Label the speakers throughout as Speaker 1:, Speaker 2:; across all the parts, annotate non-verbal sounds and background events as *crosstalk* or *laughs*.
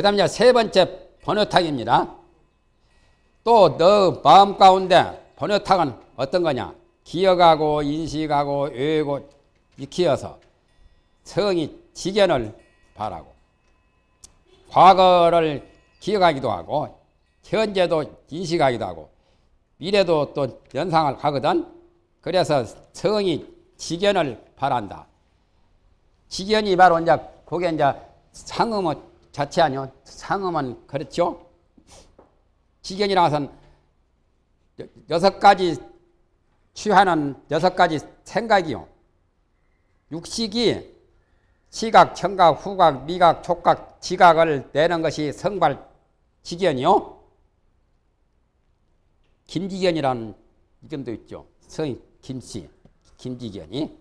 Speaker 1: 그 다음에 세 번째 번호탁입니다. 또 너 마음 가운데 번호탁은 어떤 거냐? 기억하고 인식하고 외우고 익히어서 성이 지견을 바라고 과거를 기억하기도 하고 현재도 인식하기도 하고 미래도 또 연상을 가거든. 그래서 성이 지견을 바란다. 지견이 바로 이제 그게 이제 상음어 자체 아니요. 상음은 그렇죠. 지견이라 것은 여섯 가지 취하는 여섯 가지 생각이요. 육식이 시각, 청각, 후각, 미각, 촉각, 지각을 내는 것이 성발 지견이요. 김지견이라는 이름도 있죠. 성이 김씨, 김지견이.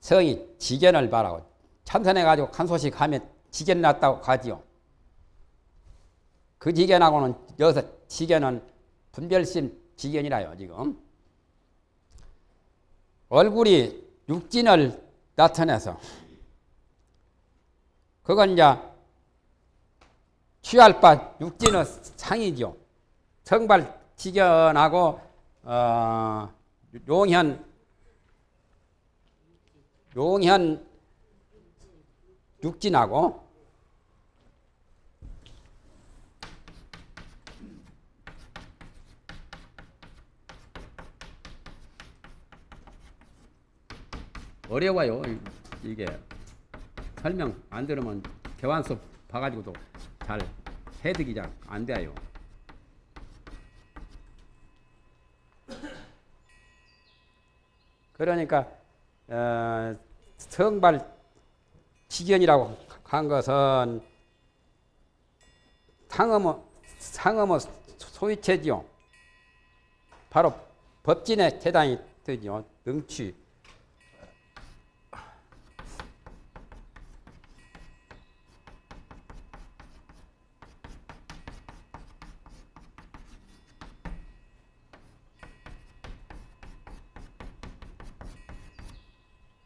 Speaker 1: 성이 지견을 바라고 참선해가지고 한 소식 하면 지견 났다고 가지요. 그 지견하고는 여기서 지견은 분별심 지견이라요, 지금. 얼굴이 육진을 나타내서 그건 이제 취할 바 육진의 상이죠. 성발 지견하고 어, 용현 용현 육진하고 어려워요 이게 설명 안 들으면 개완수 봐가지고도 잘 해득이 잘 안 돼요. 그러니까 어, 성발 지견이라고 한 것은 상음어 상음어 소위체지요. 바로 법진의 대당이 되죠. 능취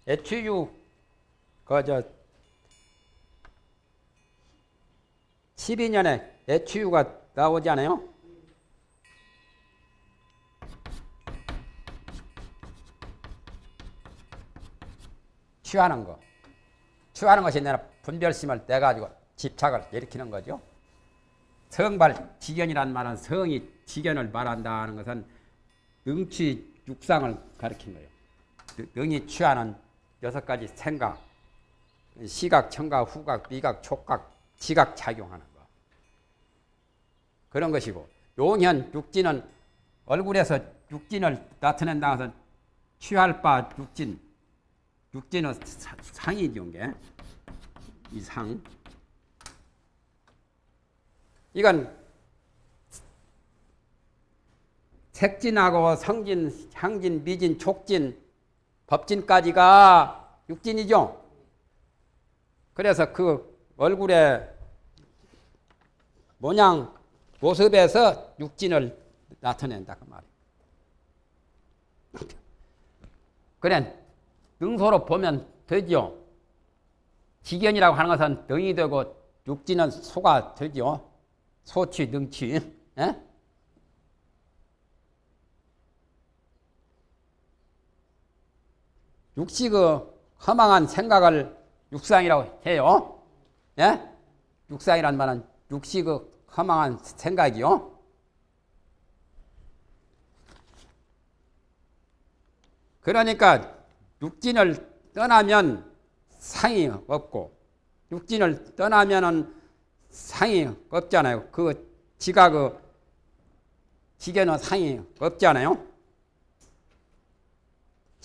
Speaker 1: 애취유 그저 12년에 애취유가 나오지 않아요? 취하는 거. 취하는 것이 내가 분별심을 떼가지고 집착을 일으키는 거죠. 성발 지견이란 말은 성이 지견을 말한다는 것은 능취 육상을 가리킨 거예요. 능이 취하는 여섯 가지 생각, 시각, 청각, 후각, 미각, 촉각, 지각 작용하는 거. 그런 것이고 용현 육진은 얼굴에서 육진을 나타낸다 해서 취할 바 육진, 육진은 상이죠, 게. 이 상. 이건 색진하고 성진, 향진, 미진, 촉진, 법진까지가 육진이죠. 그래서 그 얼굴의 모양, 모습에서 육진을 나타낸다 그 말이에요. 그래 능소로 보면 되죠. 지견이라고 하는 것은 능이 되고 육진은 소가 되죠. 소취, 능취. 에? 육식의 허망한 생각을 육상이라고 해요. 예? 육상이란 말은 육식의 허망한 생각이요. 그러니까 육진을 떠나면 상이 없고 육진을 떠나면은 상이 없잖아요. 그 지각의 지게는 상이 없잖아요.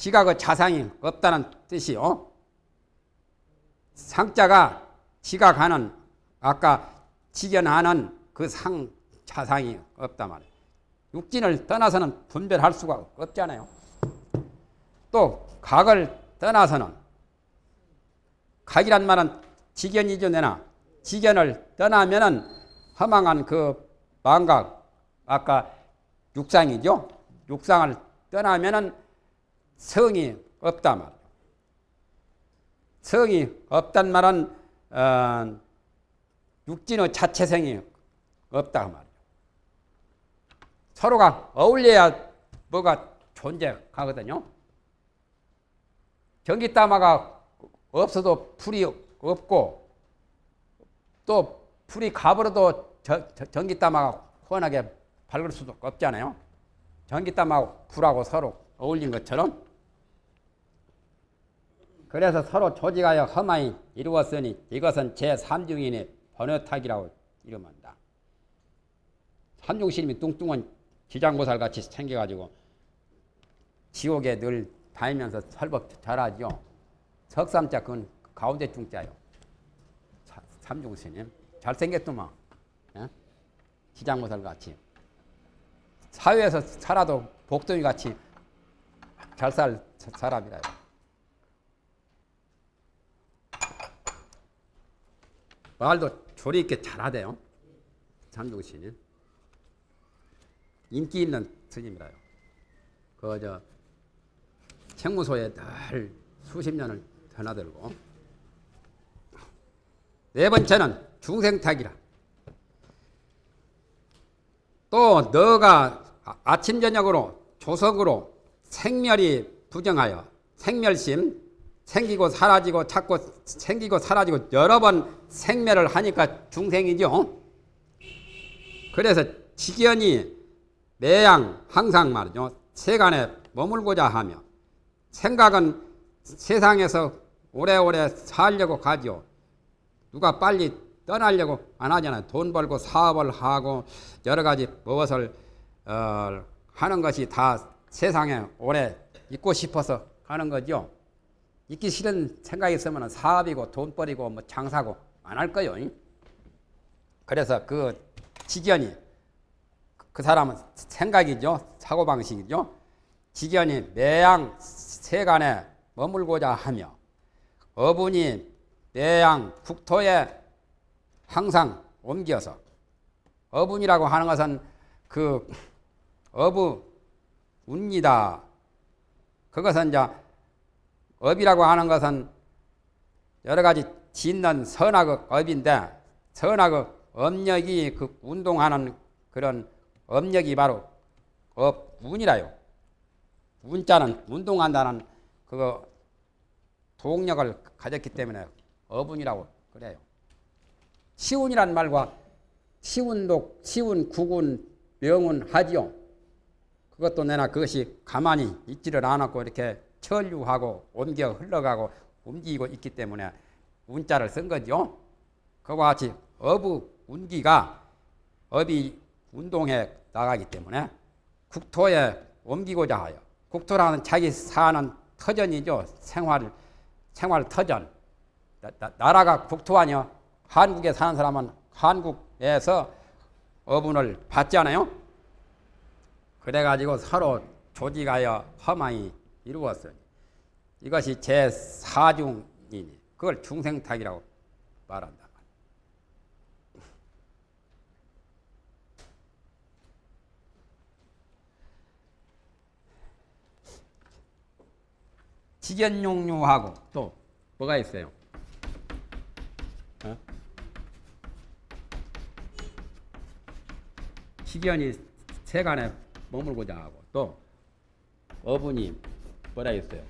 Speaker 1: 지각의 자상이 없다는 뜻이요. 상자가 지각하는 아까 지견하는 그 상 자상이 없다 말이에요. 육진을 떠나서는 분별할 수가 없잖아요. 또 각을 떠나서는 각이란 말은 지견이죠 내나 지견을 떠나면은 허망한 그 망각 아까 육상이죠. 육상을 떠나면은 성이 없다 말. 성이 없단 말은 어, 육진의 자체성이 없다 그 말이에요. 서로가 어울려야 뭐가 존재하거든요. 전기다마가 없어도 풀이 없고 또 풀이 가버려도 전기다마가 훤하게 밝을 수도 없잖아요. 전기땀하고 불하고 서로 어울린 것처럼 그래서 서로 조직하여 험하이 이루었으니 이것은 제3중인의 번외탁이라고 이름한다. 삼중신임이 뚱뚱한 지장보살 같이 생겨가지고 지옥에 늘 다니면서 설법 잘하죠. 석삼자 그건 가운데 중자요. 삼중신임 잘생겼더만 예? 지장보살 같이 사회에서 살아도 복덩이 같이 잘 살 사람이라요. 말도 조리 있게 잘하대요. 삼중신은 인기 있는 스님이라요. 그 저 책무소에 늘 수십 년을 드나들고 네 번째는 중생탁이라. 또 너가 아침 저녁으로 조석으로 생멸이 부정하여 생멸심 생기고 사라지고 자꾸 생기고 사라지고 여러 번 생멸을 하니까 중생이죠. 그래서 직연이 매양 항상 말이죠. 세간에 머물고자 하며 생각은 세상에서 오래오래 살려고 가죠. 누가 빨리 떠나려고 안 하잖아요. 돈 벌고 사업을 하고 여러 가지 무엇을 어, 하는 것이 다 세상에 오래 있고 싶어서 하는 거죠. 있기 싫은 생각이 있으면 사업이고 돈벌이고 뭐 장사고 안 할 거요. 그래서 그 직연이 그 사람은 생각이죠. 사고방식이죠. 직연이 매양 세간에 머물고자 하며 어분이 매양 국토에 항상 옮겨서 어분이라고 하는 것은 그 어부 운이다. 그것은 이제 업이라고 하는 것은 여러 가지 짓는 선악의 업인데 선악의 업력이 그 운동하는 그런 업력이 바로 업 운이라요. 운자는 운동한다는 그 동력을 가졌기 때문에 어분이라고 그래요. 시운이란 말과 시운독, 시운, 구군, 명운 하지요. 그것도 내나 그것이 가만히 있지를 않았고 이렇게 천류하고 옮겨 흘러가고 움직이고 있기 때문에 운자를 쓴 거죠. 그와 같이 어부 운기가 업이 운동에 나가기 때문에 국토에 옮기고자 하여 국토라는 자기 사는 터전이죠. 생활 생활 터전. 나, 나라가 국토 아니요. 한국에 사는 사람은 한국에서 어분을 받잖아요. 그래가지고 서로 조직하여 험하이 이루었으니 이것이 제4중이니 그걸 중생탁이라고 말한다. 직연용류하고 또 뭐가 있어요? 어? 직연이 세간에 머물고자 하고 또 어분이 뭐라 했어요?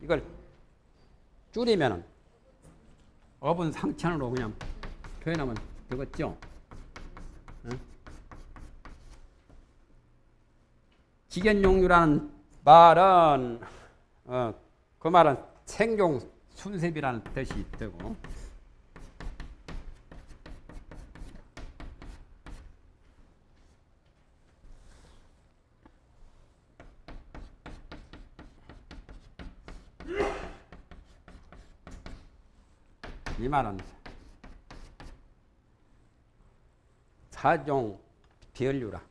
Speaker 1: 이걸 줄이면 어분 상천으로 그냥 표현하면 되겠죠? 응? 직연용류라는 말은 어, 그 말은 생종 순습이라는 뜻이 되고 이 말은 사종 비언류라.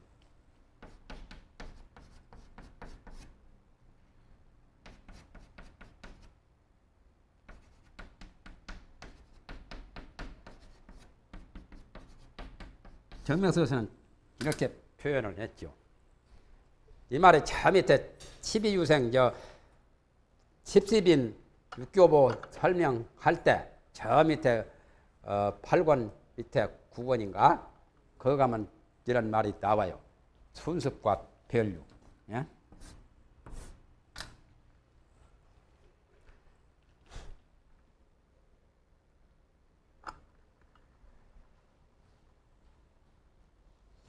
Speaker 1: 정명서에서는 이렇게 표현을 했죠. 이 말에 저 밑에 12유생 저 십십인 육교보 설명할 때 저 밑에 어, 8권 밑에 9권인가 거기 가면 이런 말이 나와요. 순습과 별류. 예?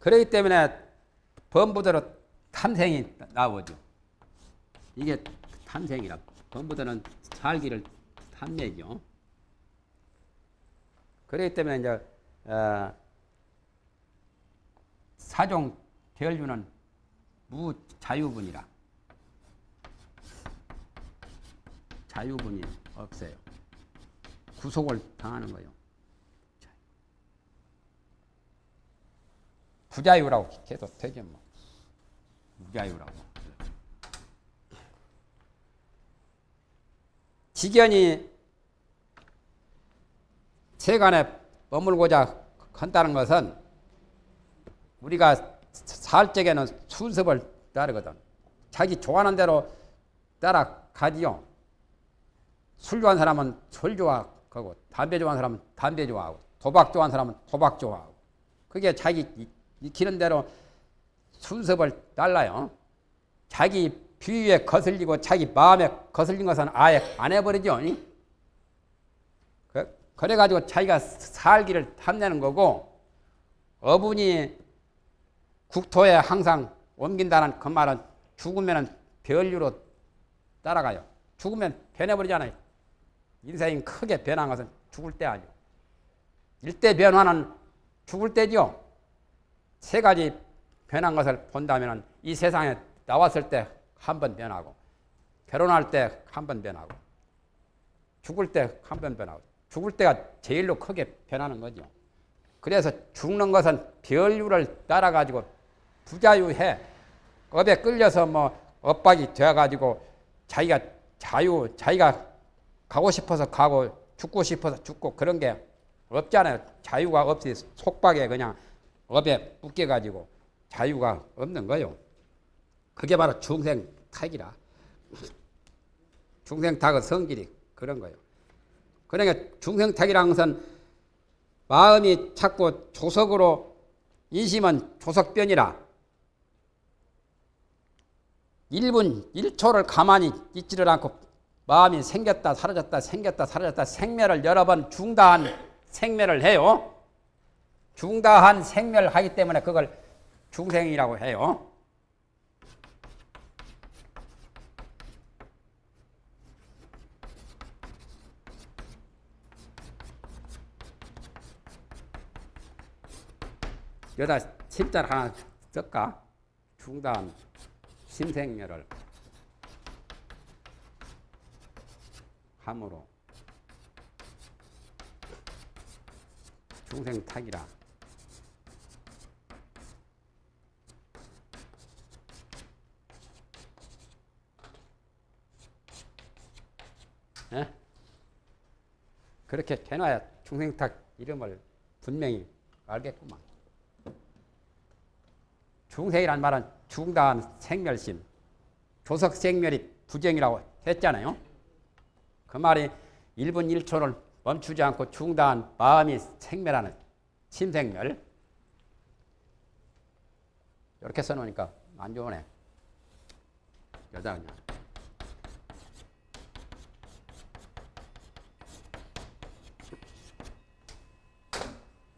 Speaker 1: 그렇기 때문에 범부대로 탐생이 나오죠. 이게 탐생이라. 범부대는 살기를 탐내죠. 그렇기 때문에 이제 어, 사종 별류는 무자유분이라. 자유분이 없어요. 구속을 당하는 거예요. 부자유라고 계속 되죠 뭐. 무자유라고. 지견이 세간에 머물고자 한다는 것은 우리가 살 적에는 순습을 따르거든. 자기 좋아하는 대로 따라가지요. 술 좋아하는 사람은 술 좋아하고 담배 좋아하는 사람은 담배 좋아하고 도박 좋아하는 사람은 도박 좋아하고 그게 자기 익히는 대로 순습을 달라요. 자기 비위에 거슬리고 자기 마음에 거슬린 것은 아예 안 해버리죠. 그, 그래가지고 자기가 살기를 탐내는 거고 어분이 국토에 항상 옮긴다는 그 말은 죽으면 별류로 따라가요. 죽으면 변해버리잖아요. 인생이 크게 변한 것은 죽을 때 아니요. 일대 변화는 죽을 때죠. 세 가지 변한 것을 본다면 이 세상에 나왔을 때 한 번 변하고 결혼할 때 한 번 변하고 죽을 때 한 번 변하고 죽을 때가 제일로 크게 변하는 거죠. 그래서 죽는 것은 별류를 따라 가지고 부자유해 업에 끌려서 뭐 엇박이 되어 가지고 자기가 자유 자기가 가고 싶어서 가고 죽고 싶어서 죽고 그런 게 없잖아요. 자유가 없이 속박에 그냥 업에 묶여가지고 자유가 없는 거요. 그게 바로 중생 탁이라. 중생 탁의 성질이 그런 거예요. 그러니까 중생탁이라는 것은 마음이 자꾸 조석으로 인심은 조석변이라 1분 1초를 가만히 있지를 않고 마음이 생겼다 사라졌다 생겼다 사라졌다 생멸을 여러 번 중다한 생멸을 해요. 중다한 생멸을 하기 때문에 그걸 중생이라고 해요. 여기다 심자를 하나 쓸까? 중단 심생멸을 함으로 중생탁이라 예? 그렇게 해놔야 중생탁 이름을 분명히 알겠구만. 중생이란 말은 중다한 생멸심, 조석 생멸이 부정이라고 했잖아요. 그 말이 1분 1초를 멈추지 않고 중다한 마음이 생멸하는 심생멸. 이렇게 써놓으니까 안 좋으네. 여자.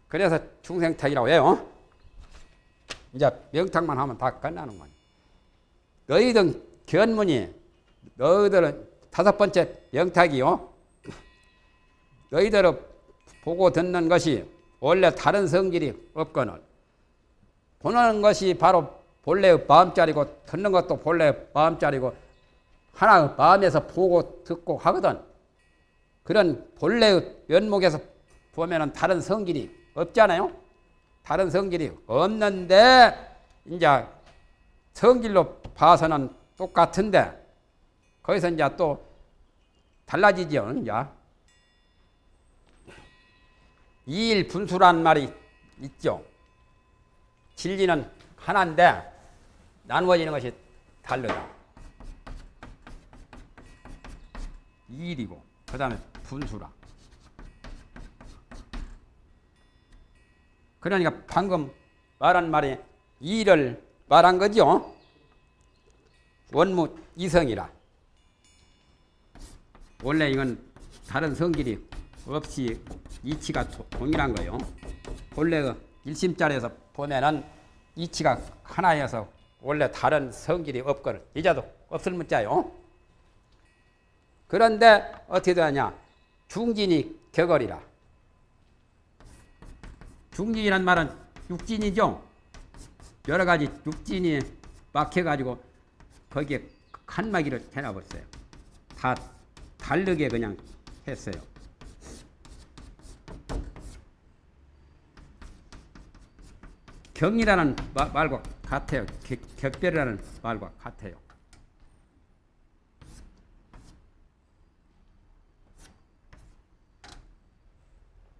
Speaker 1: 그래서 중생탁이라고 해요. 이제 명탁만 하면 다 끝나는 거예요. 너희들 견문이 너희들은 다섯 번째 명탁이요. 너희들을 보고 듣는 것이 원래 다른 성질이 없거늘 보는 것이 바로 본래의 마음자리고 듣는 것도 본래의 마음자리고 하나 마음에서 보고 듣고 하거든. 그런 본래의 면목에서 보면 은 다른 성질이 없잖아요. 다른 성질이 없는데 이제 성질로 봐서는 똑같은데 거기서 이제 또 달라지죠. 이제 이일 분수란 말이 있죠. 진리는 하나인데 나누어지는 것이 다르다. 일이고 그 다음에 분수라. 그러니까 방금 말한 말이 일을 말한 거죠. 원무 이성이라. 원래 이건 다른 성질이 없이 이치가 동일한 거요. 본래 그 일심자리에서 보면은 이치가 하나여서 원래 다른 성질이 없거든. 이자도 없을 문자요. 그런데 어떻게 되냐? 중진이 격월이라. 중진이란 말은 육진이죠. 여러 가지 육진이 막혀가지고 거기에 칸막이를 해놔버렸어요. 다 다르게 그냥 했어요. 마, 말과 같아요. 격, 별이라는 말과 같아요.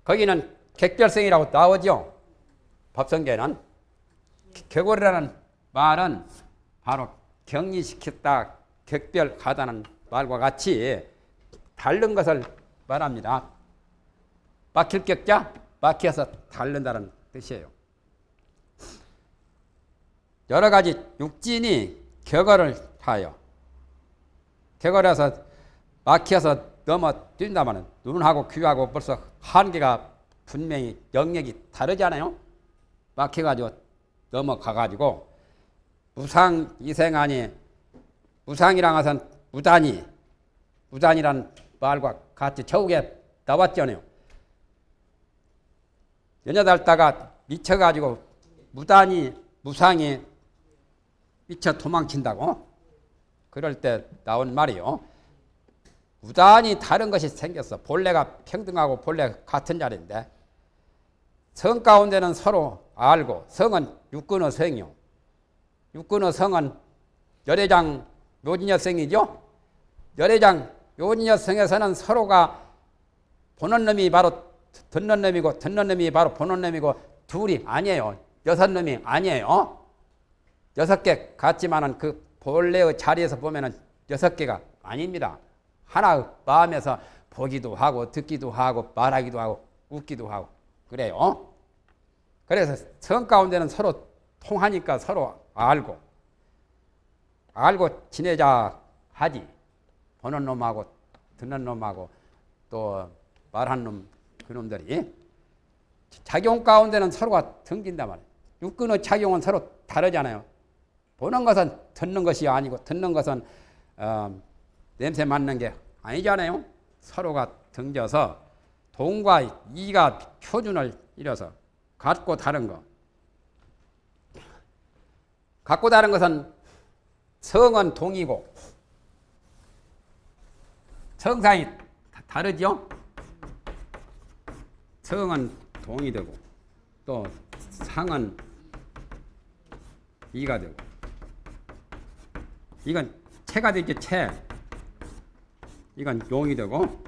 Speaker 1: 거기는 객별성이라고 나오죠. 법성계는 격월이라는 말은 바로 격리시켰다, 격별하다는 말과 같이 다른 것을 말합니다. 막힐 격자, 막혀서 다른다는 뜻이에요. 여러 가지 육진이 격언을 하여 격언해서 막혀서 넘어 뛴다면 눈하고 귀하고 벌써 한계가 분명히 영역이 다르잖아요. 막혀가지고 넘어가가지고 무상 이생하니 무상이랑 하선 무단이 무단이란 말과 같이 저국에 나왔잖아요. 연여달다가 미쳐가지고 무단이 무상이 미쳐 도망친다고 그럴 때 나온 말이요. 무단히 다른 것이 생겼어. 본래가 평등하고 본래 같은 자리인데 성 가운데는 서로 알고 성은 육근의 성이요. 육근의 성은 열애장 묘진여성이죠. 열애장 묘진여성에서는 서로가 보는 놈이 바로 듣는 놈이고 듣는 놈이 바로 보는 놈이고 둘이 아니에요. 여섯 놈이 아니에요. 여섯 개 같지만은 그 본래의 자리에서 보면은 여섯 개가 아닙니다. 하나 마음에서 보기도 하고 듣기도 하고 말하기도 하고 웃기도 하고 그래요. 그래서 성 가운데는 서로 통하니까 서로 알고 알고 지내자 하지. 보는 놈하고 듣는 놈하고 또 말하는 놈 그놈들이 작용 가운데는 서로가 등긴단 말이에요. 육근의 작용은 서로 다르잖아요. 보는 것은 듣는 것이 아니고 듣는 것은 어, 냄새 맡는 게 아니잖아요. 서로가 등져서 동과 이가 표준을 이뤄서 같고 다른 거. 같고 다른 것은 성은 동이고 성상이 다르죠. 성은 동이 되고 또 상은 이가 되고 이건 체가 되죠 체 이건 용이 되고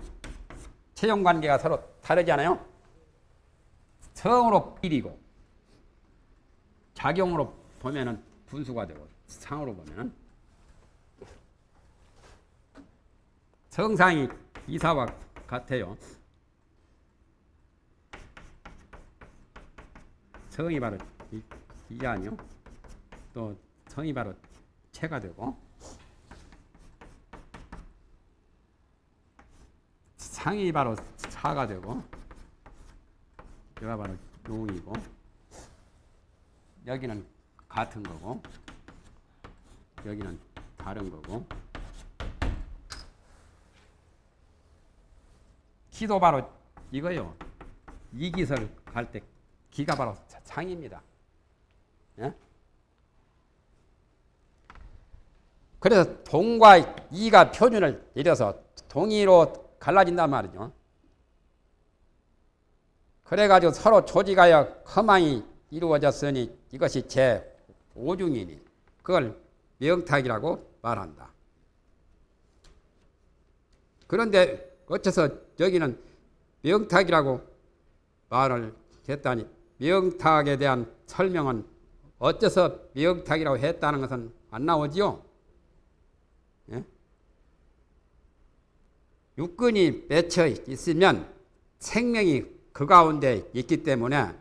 Speaker 1: 체용 관계가 서로 다르잖아요. 성으로 일이고 작용으로 보면은 분수가 되고 상으로 보면은 성상이 이사와 같아요. 성이 바로 이, 이 아니요. 또 성이 바로 체가 되고 상이 바로 사가 되고 여기가 바로 용이고 여기는 같은 거고 여기는 다른 거고 기도 바로 이거요. 이기설 갈 때 기가 바로 상입니다. 예? 그래서 동과 이가 표준을 내려서 동의로 갈라진단 말이죠. 그래가지고 서로 조직하여 허망이 이루어졌으니 이것이 제 5중이니 그걸 명탁이라고 말한다. 그런데 어째서 여기는 명탁이라고 말을 했다니 명탁에 대한 설명은 어째서 명탁이라고 했다는 것은 안 나오지요. 예? 육근이 맺혀 있으면 생명이 그 가운데 있기 때문에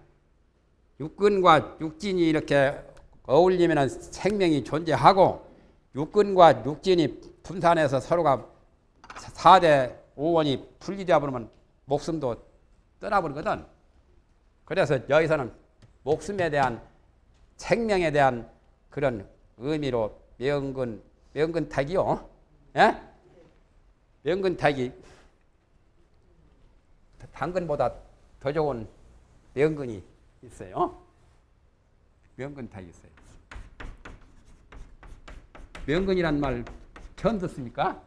Speaker 1: 육근과 육진이 이렇게 어울리면 생명이 존재하고 육근과 육진이 분산해서 서로가 4대 5원이 풀리다 보면 목숨도 떠나버리거든. 그래서 여기서는 목숨에 대한 생명에 대한 그런 의미로 명근 명근탁이요. 예? 명근탁이 당근보다 더 좋은 명근이 있어요. 명근탁이 있어요. 명근이란 말 처음 듣습니까?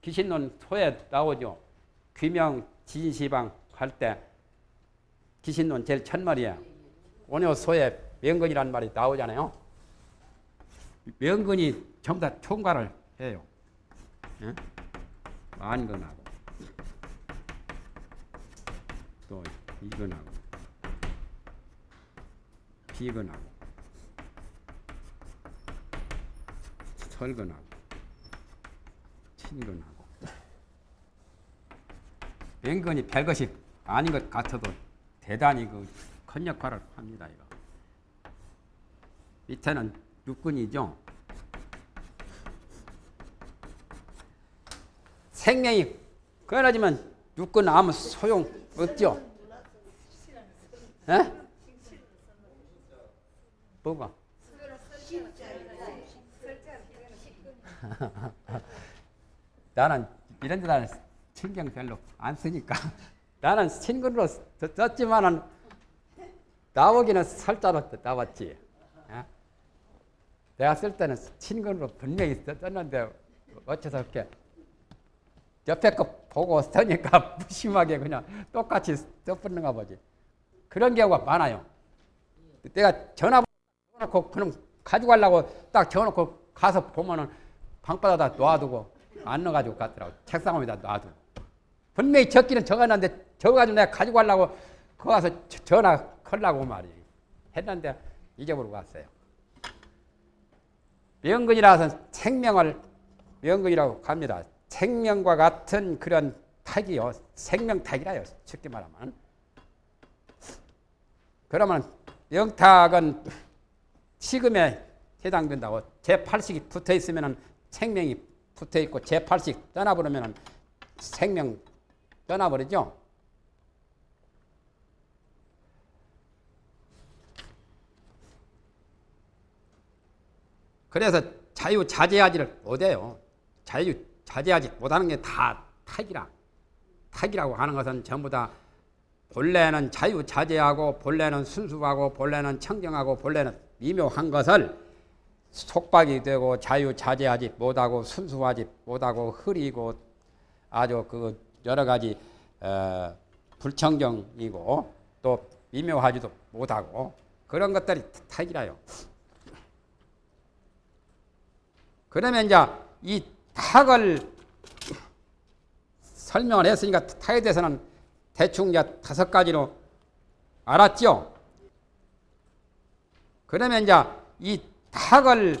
Speaker 1: 귀신론 소에 나오죠. 귀명 진시방 할 때 귀신론 제일 첫 말이야. 원효 소에 명근이란 말이 나오잖아요. 명근이 전부 다 총괄을 해요. 예? 만근하고 또 이근하고 비근하고 설근하고 친근하고 맹근이 별것이 아닌 것 같아도 대단히 그 큰 역할을 합니다. 이거. 밑에는 육근이죠. 생명이 끊어지면 육근 아무 소용 없죠. 에? 뭐가? *laughs* 나는 이런 데 나는 신경 별로 안 쓰니까 *laughs* 나는 신근으로 썼지만은 나오기는 설자로 나왔지. 예? 내가 쓸 때는 신근으로 분명히 썼는데 어째서 이렇게 옆에 거 보고 쓰니까 *laughs* 무심하게 그냥 똑같이 써붙는가 보지. 그런 경우가 많아요. 내가 전화번호 넣고 그냥 가져가려고 딱 적어놓고 가서 보면은 방바닥에다 놔두고 안 넣어가지고 갔더라고. 책상 위에다 놔두고. 분명히 적기는 적었는데 적어가지고 내가 가지고 가려고 거 가서 전화 걸라고 말이 했는데 잊어버리고 갔어요. 명근이라서 생명을 명근이라고 합니다. 생명과 같은 그런 탁이요. 생명탁이라요. 쉽게 말하면. 그러면 영탁은 식음에 해당된다고 제8식이 붙어 있으면 생명이 붙어 있고 제8식 떠나버리면 생명 떠나버리죠. 그래서 자유자재하지를 못해요. 자유 자재하지 못하는 게다 탁이라. 탁이라고 하는 것은 전부 다 본래는 자유자재하고 본래는 순수하고 본래는 청정하고 본래는 미묘한 것을 속박이 되고 자유자재하지 못하고 순수하지 못하고 흐리고 아주 그 여러 가지 어, 불청정이고 또 미묘하지도 못하고 그런 것들이 탁이라요. 그러면 이제 이 탁을 설명을 했으니까 탁에 대해서는 대충 이제 다섯 가지로 알았죠? 그러면 이제 이 탁을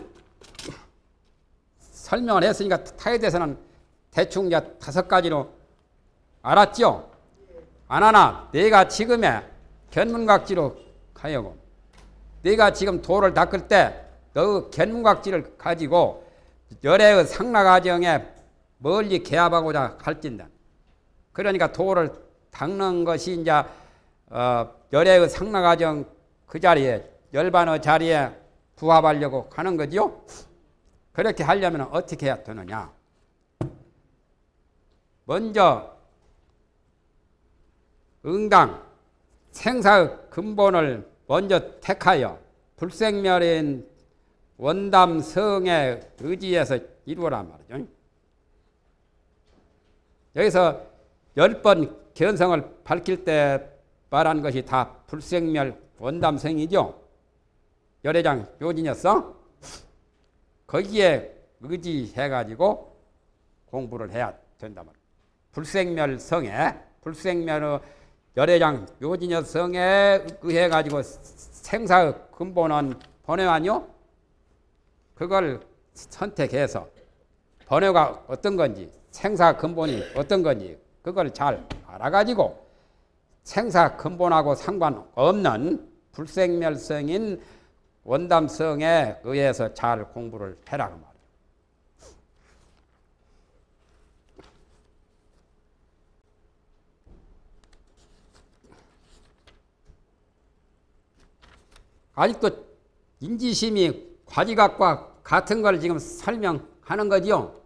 Speaker 1: 설명을 했으니까 탁에 대해서는 대충 이제 다섯 가지로 알았죠? 안 하나 내가 지금의 견문각지로 가려고 내가 지금 도를 닦을 때 너 견문각지를 가지고 열애의 상락과정에 멀리 개합하고자 할진다. 그러니까 도를 닦는 것이 이제 어, 열애의 상락과정 그 자리에 열반의 자리에 부합하려고 가는 거지요. 그렇게 하려면 어떻게 해야 되느냐? 먼저 응당 생사의 근본을 먼저 택하여 불생멸인 원담성의 의지에서 이루어란 말이죠. 여기서 열 번 견성을 밝힐 때 말한 것이 다 불생멸 원담성이죠. 열애장 묘진이었어. 거기에 의지해가지고 공부를 해야 된단 말이야. 불생멸 성에 불생멸의 열애장 묘진여 성에 의해가지고 생사의 근본은 번외 아니요? 그걸 선택해서 번호가 어떤 건지 생사 근본이 어떤 건지 그걸 잘 알아가지고 생사 근본하고 상관없는 불생멸성인 원담성에 의해서 잘 공부를 해라 그 말이에요. 아직도 인지심이 과지각과 같은 걸 지금 설명하는 거지요.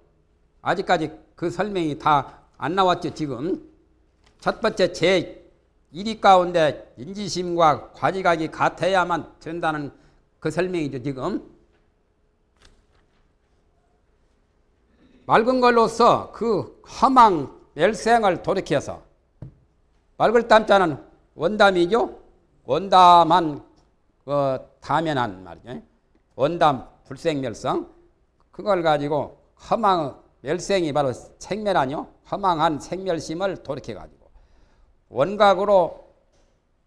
Speaker 1: 아직까지 그 설명이 다 안 나왔죠, 지금. 첫 번째 제 1위 가운데 인지심과 과지각이 같아야만 된다는 그 설명이죠, 지금. 맑은 걸로서 그 허망 멸생을 돌이켜서 맑을 땀자는 원담이죠. 원담한 그 다면한 말이죠. 원담 불생멸성 그걸 가지고 허망 멸생이 바로 생멸하뇨. 허망한 생멸심을 돌이켜 가지고 원각으로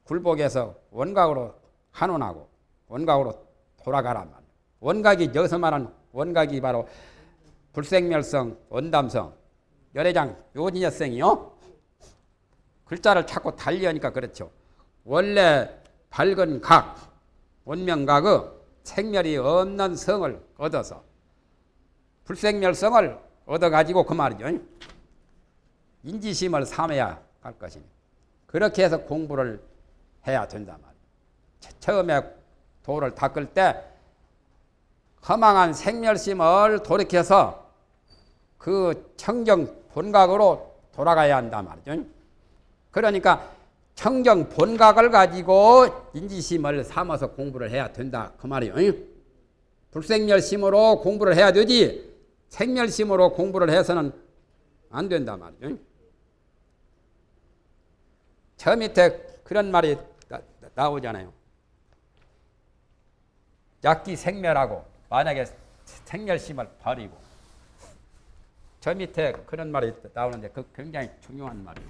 Speaker 1: 굴복해서 원각으로 한원하고 원각으로 말이에요. 원각이 여기서 말하는 원각이 바로 불생멸성, 원담성, 열애장, 요진여성이요. 글자를 자꾸 달리하니까 그렇죠. 원래 밝은 각, 원명각의 생멸이 없는 성을 얻어서 불생멸성을 얻어가지고 그 말이죠. 인지심을 삼아야 할 것이니. 그렇게 해서 공부를 해야 된단 말이에요. 처음에 도를 닦을 때 허망한 생멸심을 돌이켜서 그 청정 본각으로 돌아가야 한단 말이죠. 그러니까 청정 본각을 가지고 인지심을 삼아서 공부를 해야 된다. 그 말이에요. 불생멸심으로 공부를 해야 되지 생멸심으로 공부를 해서는 안 된다 말이죠. 저 밑에 그런 말이 나, 오잖아요 약기 생멸하고 만약에 생멸심을 버리고 저 밑에 그런 말이 나오는데 그 굉장히 중요한 말이에요.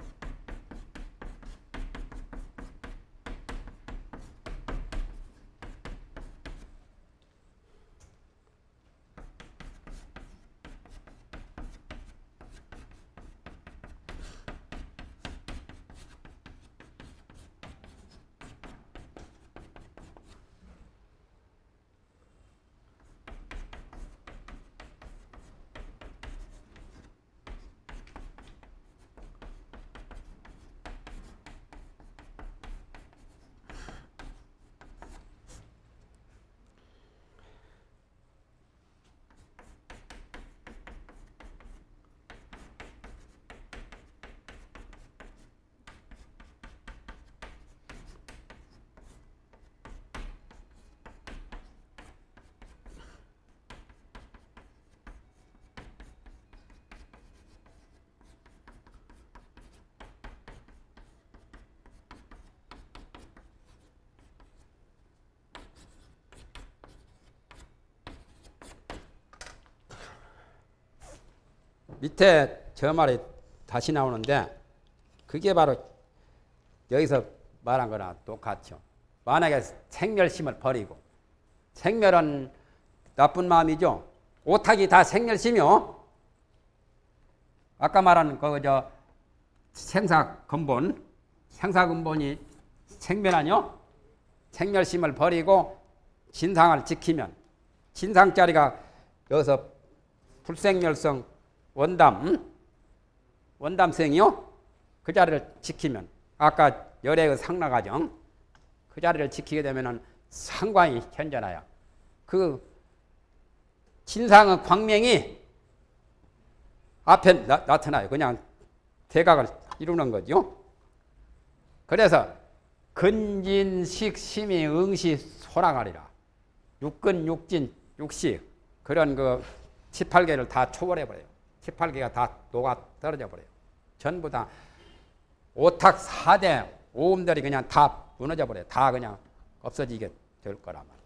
Speaker 1: 밑에 저 말이 다시 나오는데 그게 바로 여기서 말한 거랑 똑같죠. 만약에 생멸심을 버리고 생멸은 나쁜 마음이죠. 오탁이 다 생멸심이요. 아까 말한 그저 생사 근본, 생사 근본이 생멸하뇨. 생멸심을 버리고 진상을 지키면 진상자리가 여기서 불생멸성 원담, 원담성이요. 그 자리를 지키면 아까 열애의 상나가정 그 자리를 지키게 되면 상관이 현전하여 그 진상의 광명이 앞에 나, 타나요 그냥 대각을 이루는 거죠. 그래서 근진식 심이 응시 소랑하리라. 육근 육진 육식 그런 그 18개를 다 초월해 버려요. 18개가 다 녹아 떨어져 버려요. 전부 다 오탁 4대 오음들이 그냥 다 무너져 버려요. 다 그냥 없어지게 될 거란 말이에요.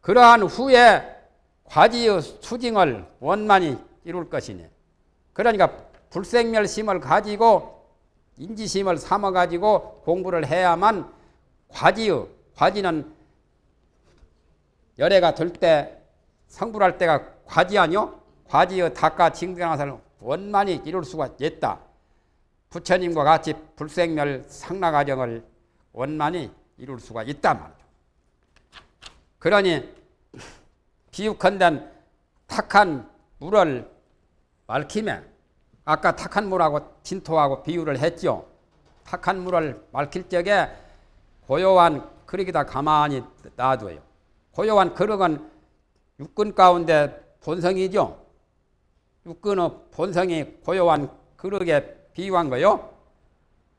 Speaker 1: 그러한 후에 과지의 수징을 원만히 이룰 것이니 그러니까 불생멸심을 가지고 인지심을 삼아 가지고 공부를 해야만 과지의 과지는 열애가 될 때 성불할 때가 과지 아니요? 과지의 닭과 징등하사를 원만히 이룰 수가 있다. 부처님과 같이 불생멸 상락과정을 원만히 이룰 수가 있단 말이죠. 그러니 비육컨대 탁한 물을 맑히면 아까 탁한 물하고 진토하고 비유를 했죠. 탁한 물을 맑힐 적에 고요한 그릇이다 가만히 놔둬요. 고요한 그릇은 육근 가운데 본성이죠. 육근의 본성이 고요한 그릇에 비유한 거요.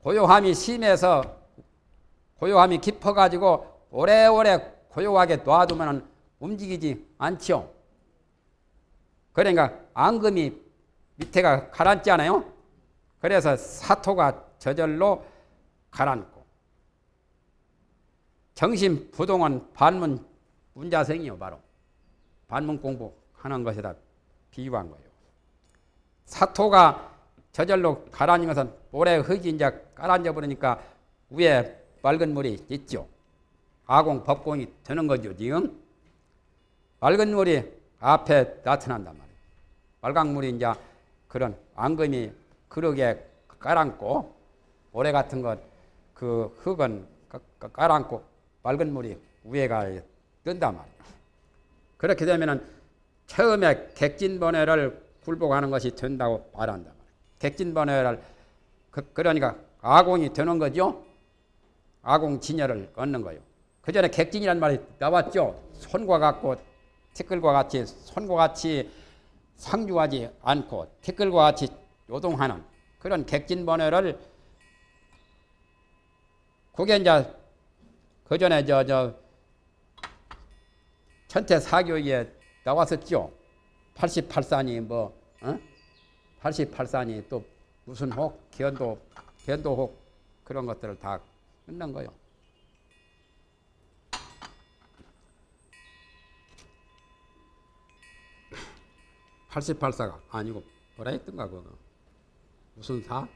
Speaker 1: 고요함이 심해서 고요함이 깊어가지고 오래오래 고요하게 놔두면 움직이지 않죠. 그러니까 앙금이 밑에가 가라앉지 않아요? 그래서 사토가 저절로 가라앉고 정신 부동은 반문 문자성이요 바로 반문 공부하는 것에다 비유한 거예요. 사토가 저절로 가라앉은 것은 모래 흙이 이제 깔아앉아 버리니까 위에 맑은 물이 있죠. 아공 법공이 되는 거죠 지금. 맑은 물이 앞에 나타난단 말이에요. 빨강 물이 이제 그런 앙금이 그릇에 깔아앉고 모래 같은 것 그 흙은 깔아앉고 맑은 물이 위에 가 뜬단 말이에요. 그렇게 되면은 처음에 객진번뇌를 굴복하는 것이 된다고 말이에요. 객진번뇌를 그, 그러니까 아공이 되는 거죠. 아공 진열을 얻는 거예요. 그 전에 객진이란 말이 나왔죠. 손과 같고 티끌과 같이 손과 같이 상주하지 않고 티끌과 같이 요동하는 그런 객진번뇌를 그게 이제 그 전에 저, 저, 천태 사교에 나왔었죠. 88산이 뭐, 어? 88산이 또 무슨 혹, 견도, 견도 혹 그런 것들을 다 끝난 거요. 팔십팔사가 아니고 뭐라 했던가 그거 무슨 사?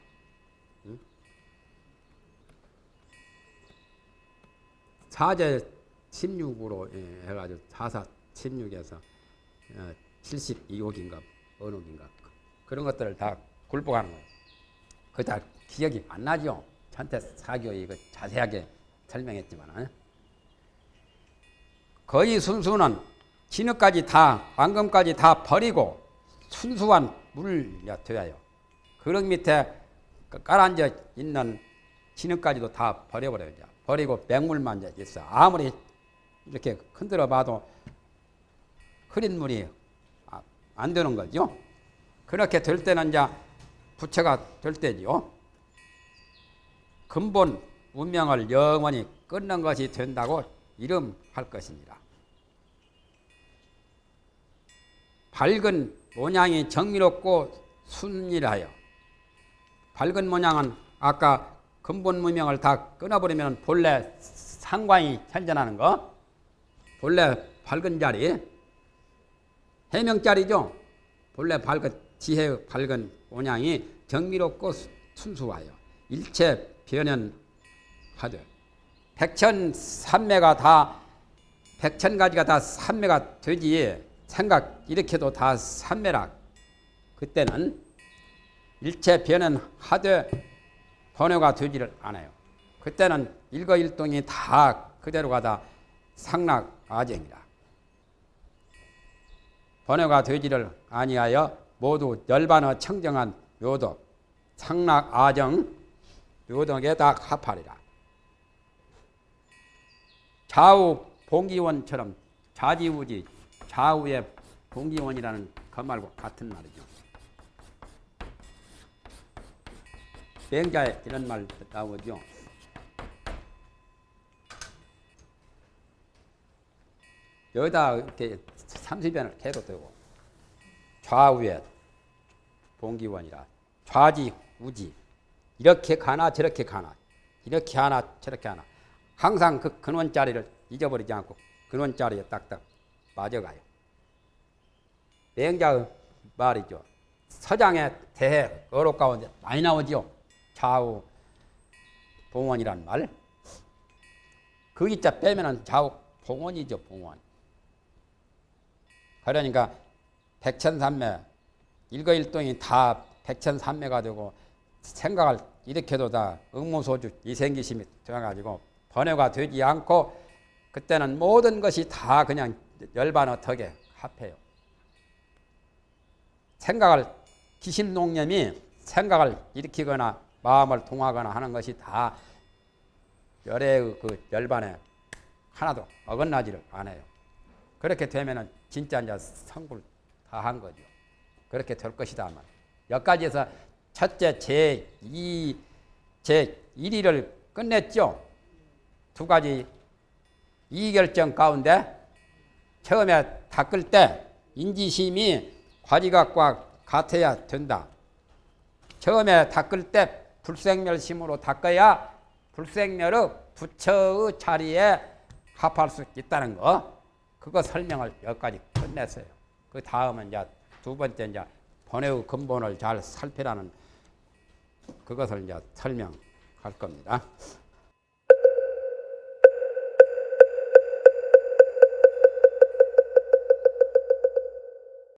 Speaker 1: 4제 16으로 예, 해가지고 4사 16에서 어, 72억인가 언옥인가 그런 것들을 다 굴복하는 거예요. 그다 기억이 안 나죠. 찬태 사교 이거 자세하게 설명했지만 예? 거의 순수는 진흙까지 다 왕금까지 다 버리고 순수한 물이 되어요. 그릇 밑에 그 깔아앉아 있는 진흙까지도 다 버려버려요. 버리고 맹물만 있어. 아무리 이렇게 흔들어 봐도 흐린 물이 안 되는 거죠. 그렇게 될 때는 이제 부처가 될 때죠. 근본 운명을 영원히 끊는 것이 된다고 이름할 것입니다. 밝은 모양이 정밀없고 순일하여 밝은 모양은 아까 근본 문명을 다 끊어버리면 본래 상광이 현전하는 거? 본래 밝은 자리? 해명 자리죠? 본래 밝은 지혜의 밝은 모양이 정밀없고 순수하여 일체 변현하되 백천 삼매가 다 백천 가지가 다 삼매가 되지 생각 이렇게도 다 삼매라. 그때는 일체 변현하되 번호가 되지를 않아요. 그때는 일거일동이 다 그대로 가 다 상락아정이라. 번호가 되지를 아니하여 모두 열반어 청정한 묘덕 상락아정 묘덕에 다 합하리라. 좌우 봉기원처럼 좌지우지 좌우의 봉기원이라는 그 말과 같은 말이죠. 맹자에 이런 말 나오죠. 여기다 이렇게 30연을 해도 되고 좌우에 봉기원이라 좌지 우지 이렇게 가나 저렇게 가나 이렇게 하나 저렇게 하나 항상 그 근원 자리를 잊어버리지 않고 근원 자리에 딱딱 맞아가요. 맹자의 말이죠. 서장에 대해 어록 가운데 많이 나오죠. 좌우 봉원이란 말. 그 이자 빼면은 좌우 봉원이죠, 봉원. 그러니까 백천삼매 일거일동이 다 백천삼매가 되고 생각을 일으켜도 다 응모소주 이생기심이 되어가지고 번외가 되지 않고 그때는 모든 것이 다 그냥 열반 어떻게 합해요. 생각을 기심농념이 생각을 일으키거나 마음을 통하거나 하는 것이 다 열의 그 열반에 하나도 어긋나지를 않아요. 그렇게 되면은 진짜 이제 성불 다 한 거죠. 그렇게 될 것이다 말. 여기까지해서 첫째 제 2 제 1위를 끝냈죠. 두 가지 이결정 가운데 처음에 닦을 때 인지심이 과지각과 같아야 된다. 처음에 닦을 때 불생멸심으로 닦아야 불생멸의 부처의 자리에 합할 수 있다는 거. 그거 설명을 여기까지 끝냈어요. 그 다음은 이제 두 번째 이제 번외의 근본을 잘 살피라는 그것을 이제 설명할 겁니다.